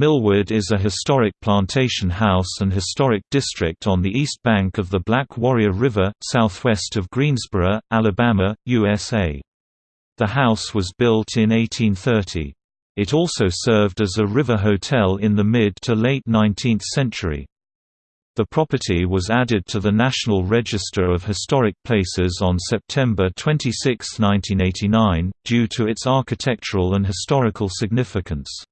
Millwood is a historic plantation house and historic district on the east bank of the Black Warrior River, southwest of Greensboro, Alabama, USA. The house was built in 1830. It also served as a river hotel in the mid to late 19th century. The property was added to the National Register of Historic Places on September 26, 1989, due to its architectural and historical significance.